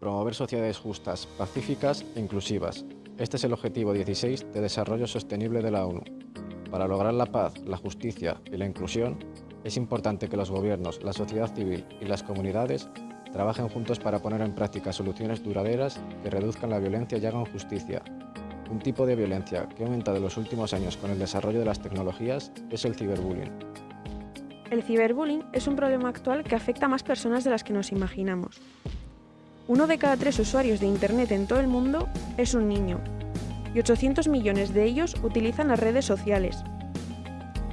Promover sociedades justas, pacíficas e inclusivas. Este es el objetivo 16 de Desarrollo Sostenible de la ONU. Para lograr la paz, la justicia y la inclusión, es importante que los gobiernos, la sociedad civil y las comunidades trabajen juntos para poner en práctica soluciones duraderas que reduzcan la violencia y hagan justicia. Un tipo de violencia que ha aumentado en los últimos años con el desarrollo de las tecnologías es el ciberbullying. El ciberbullying es un problema actual que afecta a más personas de las que nos imaginamos. Uno de cada tres usuarios de Internet en todo el mundo es un niño, y 800 millones de ellos utilizan las redes sociales.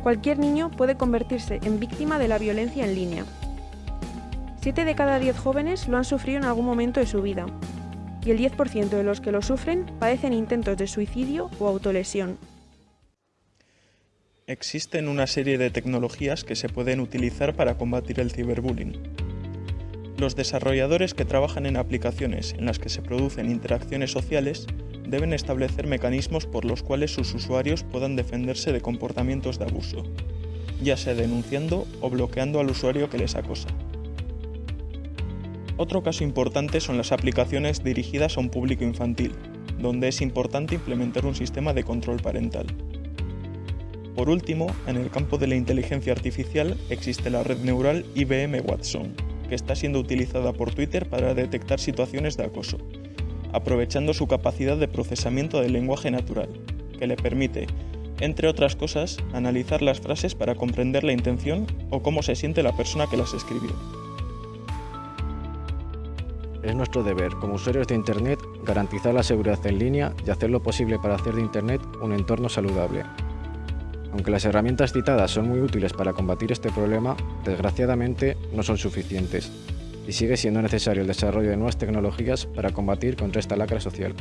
Cualquier niño puede convertirse en víctima de la violencia en línea. Siete de cada 10 jóvenes lo han sufrido en algún momento de su vida, y el 10% de los que lo sufren padecen intentos de suicidio o autolesión. Existen una serie de tecnologías que se pueden utilizar para combatir el ciberbullying. Los desarrolladores que trabajan en aplicaciones en las que se producen interacciones sociales deben establecer mecanismos por los cuales sus usuarios puedan defenderse de comportamientos de abuso, ya sea denunciando o bloqueando al usuario que les acosa. Otro caso importante son las aplicaciones dirigidas a un público infantil, donde es importante implementar un sistema de control parental. Por último, en el campo de la inteligencia artificial existe la red neural IBM Watson, que está siendo utilizada por Twitter para detectar situaciones de acoso, aprovechando su capacidad de procesamiento del lenguaje natural, que le permite, entre otras cosas, analizar las frases para comprender la intención o cómo se siente la persona que las escribió. Es nuestro deber, como usuarios de Internet, garantizar la seguridad en línea y hacer lo posible para hacer de Internet un entorno saludable. Aunque las herramientas citadas son muy útiles para combatir este problema, desgraciadamente no son suficientes, y sigue siendo necesario el desarrollo de nuevas tecnologías para combatir contra esta lacra social.